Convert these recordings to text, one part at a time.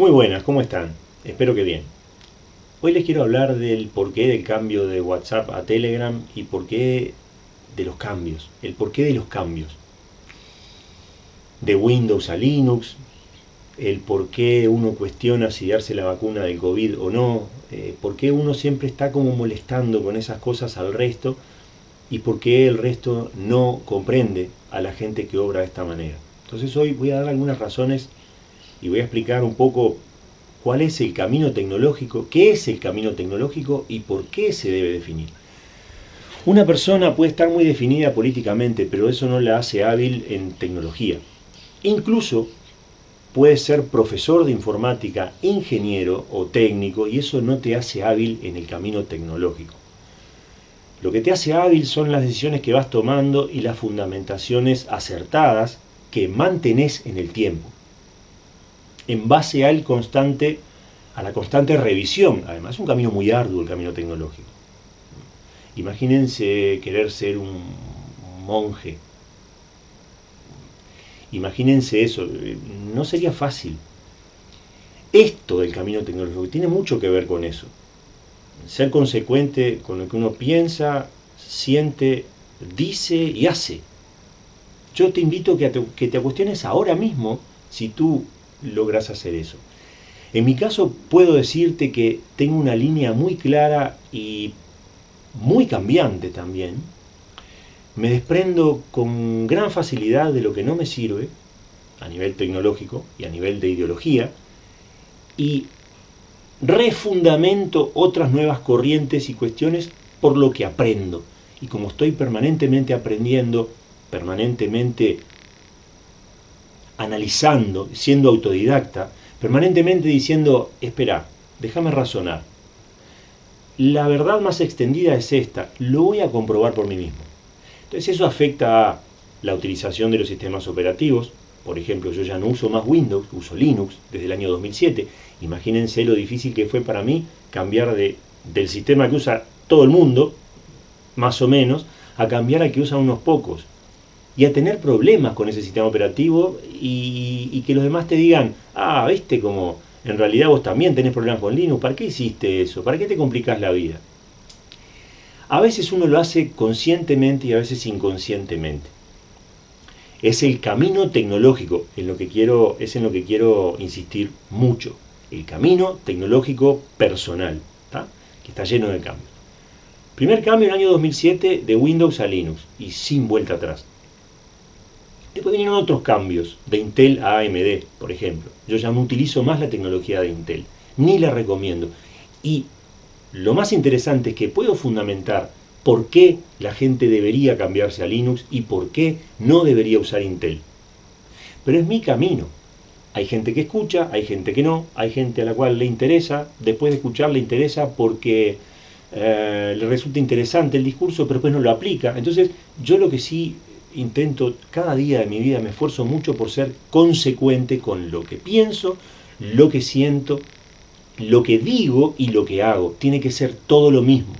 Muy buenas, ¿cómo están? Espero que bien. Hoy les quiero hablar del porqué del cambio de WhatsApp a Telegram y por qué de los cambios, el porqué de los cambios. De Windows a Linux, el por qué uno cuestiona si darse la vacuna del COVID o no, eh, por qué uno siempre está como molestando con esas cosas al resto y por qué el resto no comprende a la gente que obra de esta manera. Entonces hoy voy a dar algunas razones y voy a explicar un poco cuál es el camino tecnológico, qué es el camino tecnológico y por qué se debe definir. Una persona puede estar muy definida políticamente, pero eso no la hace hábil en tecnología. Incluso puede ser profesor de informática, ingeniero o técnico, y eso no te hace hábil en el camino tecnológico. Lo que te hace hábil son las decisiones que vas tomando y las fundamentaciones acertadas que mantenés en el tiempo en base al constante, a la constante revisión. Además, es un camino muy arduo el camino tecnológico. Imagínense querer ser un monje. Imagínense eso. No sería fácil. Esto del camino tecnológico tiene mucho que ver con eso. Ser consecuente con lo que uno piensa, siente, dice y hace. Yo te invito a que te, que te cuestiones ahora mismo si tú logras hacer eso. En mi caso puedo decirte que tengo una línea muy clara y muy cambiante también. Me desprendo con gran facilidad de lo que no me sirve a nivel tecnológico y a nivel de ideología y refundamento otras nuevas corrientes y cuestiones por lo que aprendo. Y como estoy permanentemente aprendiendo, permanentemente analizando, siendo autodidacta, permanentemente diciendo, espera, déjame razonar. La verdad más extendida es esta, lo voy a comprobar por mí mismo. Entonces eso afecta a la utilización de los sistemas operativos, por ejemplo, yo ya no uso más Windows, uso Linux desde el año 2007. Imagínense lo difícil que fue para mí cambiar de, del sistema que usa todo el mundo, más o menos, a cambiar al que usan unos pocos y a tener problemas con ese sistema operativo y, que los demás te digan, ah, viste como en realidad vos también tenés problemas con Linux, ¿para qué hiciste eso? ¿Para qué te complicás la vida? A veces uno lo hace conscientemente y a veces inconscientemente. Es el camino tecnológico, en lo que quiero, es en lo que quiero insistir mucho. El camino tecnológico personal, que está lleno de cambios. Primer cambio en el año 2007 de Windows a Linux y sin vuelta atrás. Después vinieron otros cambios, de Intel a AMD, por ejemplo. Yo ya no utilizo más la tecnología de Intel, ni la recomiendo. Y lo más interesante es que puedo fundamentar por qué la gente debería cambiarse a Linux y por qué no debería usar Intel. Pero es mi camino. Hay gente que escucha, hay gente que no, hay gente a la cual le interesa, después de escuchar le interesa porque eh, le resulta interesante el discurso, pero después no lo aplica. Entonces, yo lo que sí intento, cada día de mi vida me esfuerzo mucho por ser consecuente con lo que pienso, lo que siento, lo que digo y lo que hago. Tiene que ser todo lo mismo.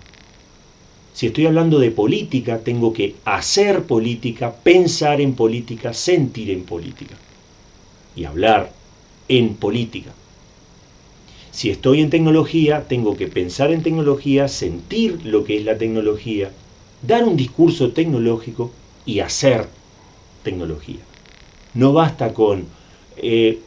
Si estoy hablando de política, tengo que hacer política, pensar en política, sentir en política. Y hablar en política. Si estoy en tecnología, tengo que pensar en tecnología, sentir lo que es la tecnología, dar un discurso tecnológico y hacer tecnología. No basta con eh,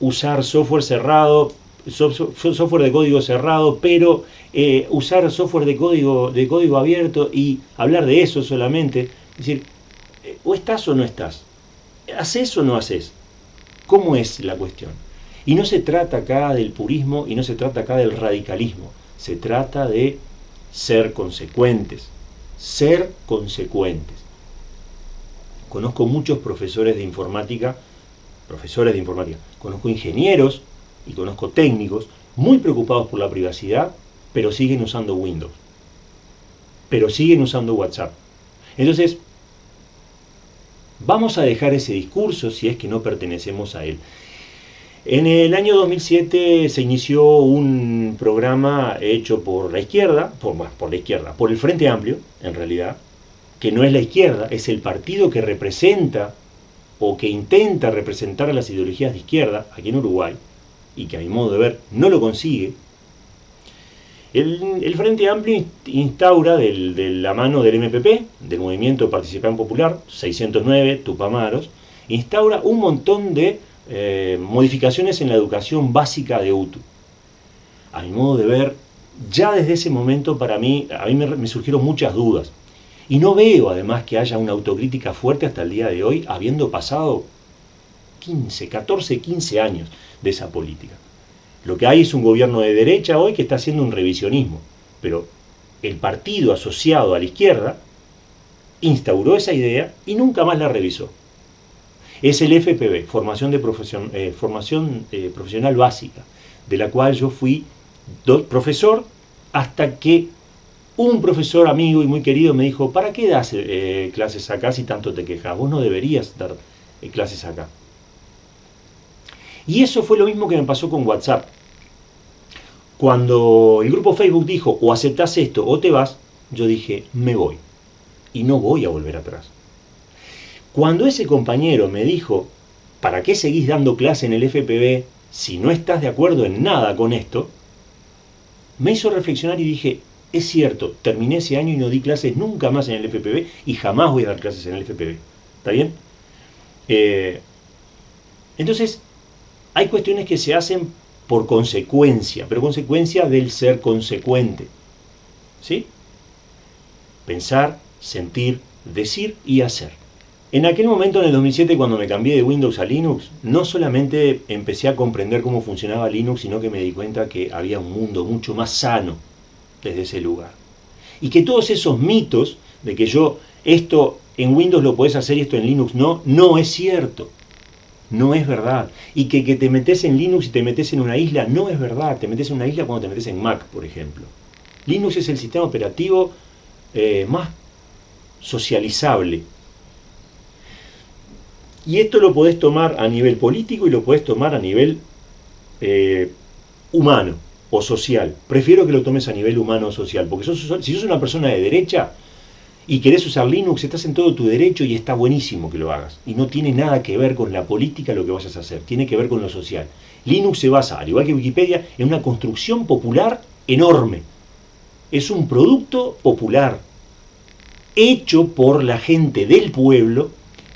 usar software cerrado, software de código cerrado, pero eh, usar software de código, de código abierto y hablar de eso solamente. Es decir, eh, o estás o no estás. ¿Haces o no haces? ¿Cómo es la cuestión? Y no se trata acá del purismo y no se trata acá del radicalismo. Se trata de ser consecuentes. Ser consecuentes. Conozco muchos profesores de informática, profesores de informática, conozco ingenieros y conozco técnicos muy preocupados por la privacidad, pero siguen usando Windows, pero siguen usando WhatsApp. Entonces, vamos a dejar ese discurso si es que no pertenecemos a él. En el año 2007 se inició un programa hecho por la izquierda, por, por la izquierda, por el Frente Amplio, en realidad, que no es la izquierda, es el partido que representa o que intenta representar a las ideologías de izquierda aquí en Uruguay, y que a mi modo de ver no lo consigue, el, Frente Amplio instaura de la mano del MPP, del Movimiento Participación Popular, 609, Tupamaros, instaura un montón de eh, modificaciones en la educación básica de UTU. A mi modo de ver, ya desde ese momento para mí, a mí me, surgieron muchas dudas. Y no veo además que haya una autocrítica fuerte hasta el día de hoy, habiendo pasado 15, 14, 15 años de esa política. Lo que hay es un gobierno de derecha hoy que está haciendo un revisionismo, pero el partido asociado a la izquierda instauró esa idea y nunca más la revisó. Es el FPB, Formación, de profesión, eh, formación eh, Profesional Básica, de la cual yo fui profesor hasta que un profesor amigo y muy querido me dijo, ¿para qué das eh, clases acá si tanto te quejas? Vos no deberías dar clases acá. Y eso fue lo mismo que me pasó con WhatsApp. Cuando el grupo Facebook dijo, o aceptás esto o te vas, yo dije, me voy. Y no voy a volver atrás. Cuando ese compañero me dijo, ¿para qué seguís dando clase en el FPB si no estás de acuerdo en nada con esto? me hizo reflexionar y dije, es cierto, terminé ese año y no di clases nunca más en el FPB y jamás voy a dar clases en el FPB. ¿Está bien? Eh, entonces, hay cuestiones que se hacen por consecuencia, pero consecuencia del ser consecuente. ¿Sí? Pensar, sentir, decir y hacer. En aquel momento, en el 2007, cuando me cambié de Windows a Linux, no solamente empecé a comprender cómo funcionaba Linux, sino que me di cuenta que había un mundo mucho más sano desde ese lugar. Y que todos esos mitos de que yo, esto en Windows lo puedes hacer y esto en Linux no, no es cierto. No es verdad. Y que, que te metes en Linux y te metes en una isla, no es verdad. Te metes en una isla cuando te metes en Mac, por ejemplo. Linux es el sistema operativo eh, más socializable y esto lo podés tomar a nivel político y lo podés tomar a nivel eh, humano o social. Prefiero que lo tomes a nivel humano o social, porque si sos una persona de derecha y querés usar Linux, estás en todo tu derecho y está buenísimo que lo hagas. Y no tiene nada que ver con la política lo que vayas a hacer, tiene que ver con lo social. Linux se basa, al igual que Wikipedia, en una construcción popular enorme. Es un producto popular, hecho por la gente del pueblo,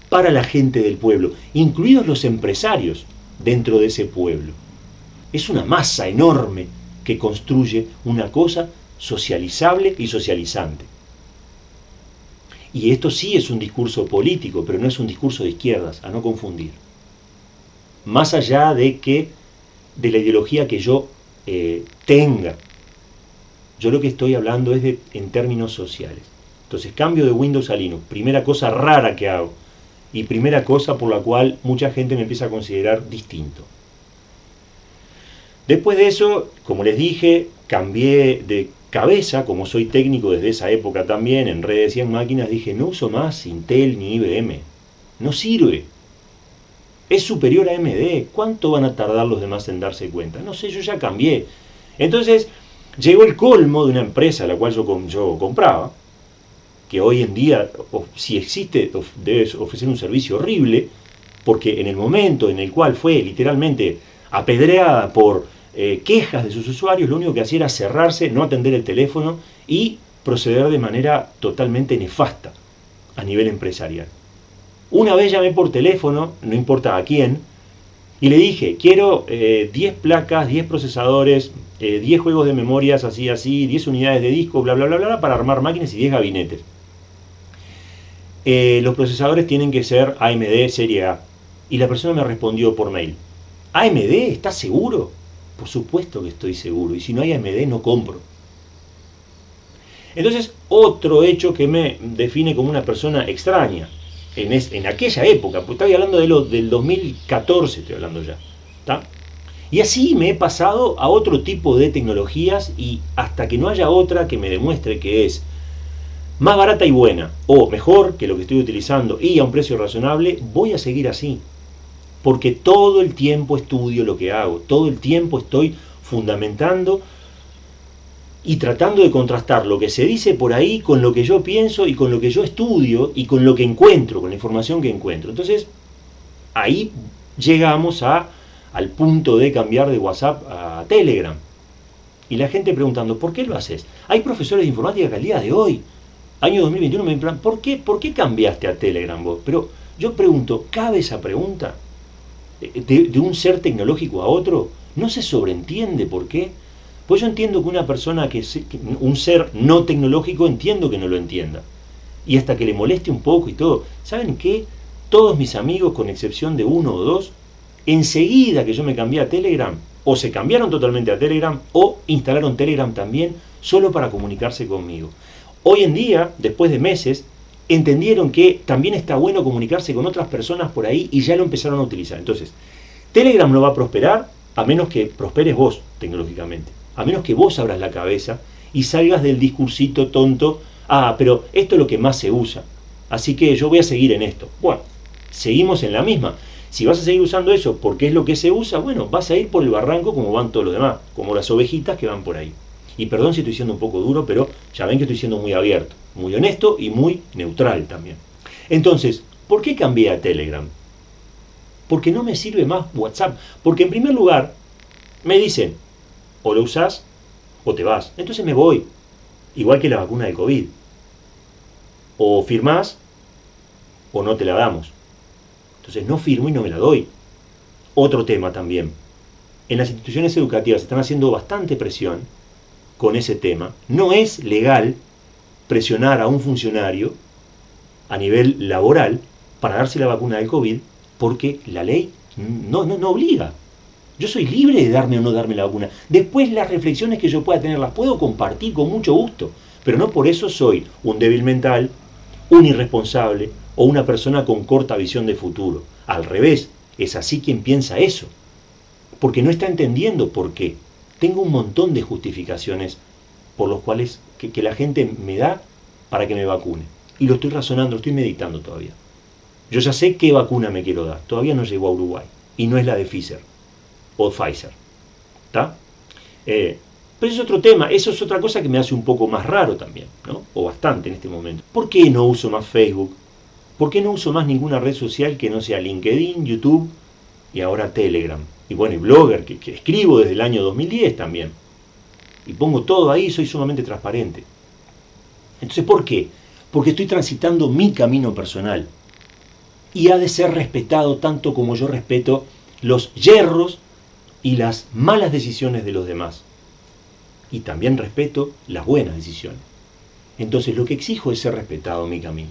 para la gente del pueblo, incluidos los empresarios dentro de ese pueblo. Es una masa enorme que construye una cosa socializable y socializante. Y esto sí es un discurso político, pero no es un discurso de izquierdas, a no confundir. Más allá de que de la ideología que yo eh, tenga, yo lo que estoy hablando es en términos sociales. Entonces, cambio de Windows a Linux, primera cosa rara que hago, y primera cosa por la cual mucha gente me empieza a considerar distinto. Después de eso, como les dije, cambié de cabeza, como soy técnico desde esa época también, en redes y en máquinas, dije, no uso más Intel ni IBM. No sirve. Es superior a AMD. ¿Cuánto van a tardar los demás en darse cuenta? No sé, yo ya cambié. Entonces, llegó el colmo de una empresa a la cual yo, yo compraba, que hoy en día, si existe, debe ofrecer un servicio horrible, porque en el momento en el cual fue literalmente apedreada por eh, quejas de sus usuarios, lo único que hacía era cerrarse, no atender el teléfono y proceder de manera totalmente nefasta a nivel empresarial. Una vez llamé por teléfono, no importa a quién, y le dije, quiero 10 eh, placas, 10 procesadores, 10 eh, juegos de memorias así, así, 10 unidades de disco, bla, bla, bla, bla, para armar máquinas y 10 gabinetes. Eh, los procesadores tienen que ser AMD serie A. Y la persona me respondió por mail, ¿AMD? ¿Estás seguro? Por supuesto que estoy seguro, y si no hay AMD no compro. Entonces, otro hecho que me define como una persona extraña, en, en aquella época, pues estoy hablando de lo, del 2014, estoy hablando ya, Y así me he pasado a otro tipo de tecnologías y hasta que no haya otra que me demuestre que es más barata y buena, o mejor que lo que estoy utilizando y a un precio razonable, voy a seguir así. Porque todo el tiempo estudio lo que hago, todo el tiempo estoy fundamentando y tratando de contrastar lo que se dice por ahí con lo que yo pienso y con lo que yo estudio y con lo que encuentro, con la información que encuentro. Entonces, ahí llegamos a, al punto de cambiar de WhatsApp a Telegram. Y la gente preguntando, ¿por qué lo haces? Hay profesores de informática que al día de hoy, año 2021, me preguntan, ¿por qué, ¿por qué cambiaste a Telegram vos? Pero yo pregunto, ¿cabe esa pregunta? De, un ser tecnológico a otro, no se sobreentiende por qué. Pues yo entiendo que una persona que, un ser no tecnológico, entiendo que no lo entienda. Y hasta que le moleste un poco y todo. ¿Saben qué? Todos mis amigos, con excepción de uno o dos, enseguida que yo me cambié a Telegram, o se cambiaron totalmente a Telegram, o instalaron Telegram también, solo para comunicarse conmigo. Hoy en día, después de meses, entendieron que también está bueno comunicarse con otras personas por ahí y ya lo empezaron a utilizar. Entonces, Telegram no va a prosperar a menos que prosperes vos tecnológicamente, a menos que vos abras la cabeza y salgas del discursito tonto, ah, pero esto es lo que más se usa, así que yo voy a seguir en esto. Bueno, seguimos en la misma. Si vas a seguir usando eso porque es lo que se usa, bueno, vas a ir por el barranco como van todos los demás, como las ovejitas que van por ahí. Y perdón si estoy siendo un poco duro, pero ya ven que estoy siendo muy abierto, muy honesto y muy neutral también. Entonces, ¿por qué cambié a Telegram? Porque no me sirve más WhatsApp. Porque en primer lugar, me dicen, o lo usas o te vas. Entonces me voy. Igual que la vacuna de COVID. O firmás o no te la damos. Entonces no firmo y no me la doy. Otro tema también. En las instituciones educativas están haciendo bastante presión con ese tema. No es legal presionar a un funcionario a nivel laboral para darse la vacuna del COVID porque la ley no, no, no obliga. Yo soy libre de darme o no darme la vacuna. Después las reflexiones que yo pueda tener las puedo compartir con mucho gusto, pero no por eso soy un débil mental, un irresponsable o una persona con corta visión de futuro. Al revés, es así quien piensa eso. Porque no está entendiendo por qué. Tengo un montón de justificaciones por los cuales que, la gente me da para que me vacune. Y lo estoy razonando, lo estoy meditando todavía. Yo ya sé qué vacuna me quiero dar. Todavía no llegó a Uruguay. Y no es la de Pfizer o Pfizer. ¿Está? Eh, pero es otro tema, eso es otra cosa que me hace un poco más raro también, ¿no? O bastante en este momento. ¿Por qué no uso más Facebook? ¿Por qué no uso más ninguna red social que no sea LinkedIn, YouTube y ahora Telegram? Y bueno, y Blogger, que, escribo desde el año 2010 también. Y pongo todo ahí, soy sumamente transparente. Entonces, ¿por qué? Porque estoy transitando mi camino personal. Y ha de ser respetado tanto como yo respeto los yerros y las malas decisiones de los demás y también respeto las buenas decisiones. Entonces lo que exijo es ser respetado en mi camino.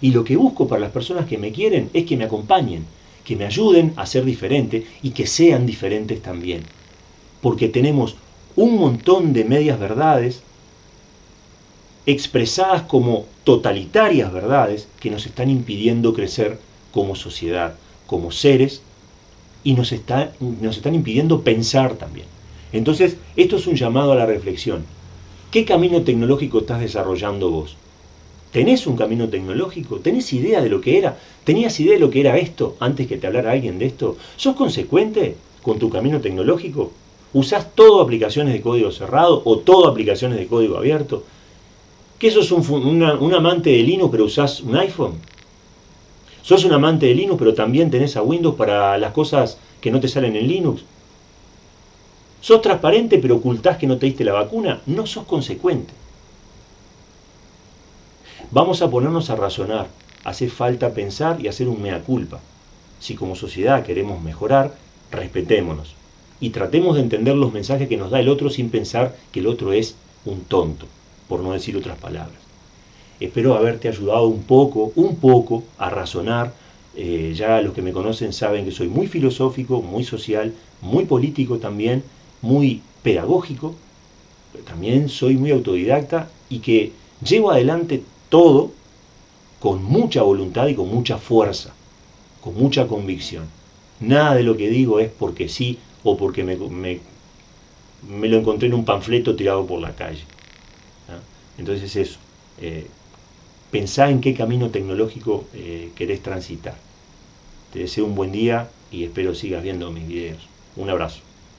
Y lo que busco para las personas que me quieren es que me acompañen, que me ayuden a ser diferente y que sean diferentes también. Porque tenemos un montón de medias verdades expresadas como totalitarias verdades que nos están impidiendo crecer como sociedad, como seres, y nos, nos están impidiendo pensar también. Entonces, esto es un llamado a la reflexión. ¿Qué camino tecnológico estás desarrollando vos? ¿Tenés un camino tecnológico? ¿Tenés idea de lo que era? ¿Tenías idea de lo que era esto antes que te hablara alguien de esto? ¿Sos consecuente con tu camino tecnológico? ¿Usás todo aplicaciones de código cerrado o todo aplicaciones de código abierto? ¿Qué sos un, un amante de Linux pero usás un iPhone? ¿Sos un amante de Linux pero también tenés a Windows para las cosas que no te salen en Linux? ¿Sos transparente pero ocultás que no te diste la vacuna? No sos consecuente. Vamos a ponernos a razonar. Hace falta pensar y hacer un mea culpa. Si como sociedad queremos mejorar, respetémonos. Y tratemos de entender los mensajes que nos da el otro sin pensar que el otro es un tonto, por no decir otras palabras. Espero haberte ayudado un poco, un poco, a razonar. Eh, ya los que me conocen saben que soy muy filosófico, muy social, muy político también muy pedagógico, también soy muy autodidacta y que llevo adelante todo con mucha voluntad y con mucha fuerza, con mucha convicción. Nada de lo que digo es porque sí o porque me, me, lo encontré en un panfleto tirado por la calle. Entonces eso, eh, pensá en qué camino tecnológico eh, querés transitar. Te deseo un buen día y espero sigas viendo mis videos. Un abrazo.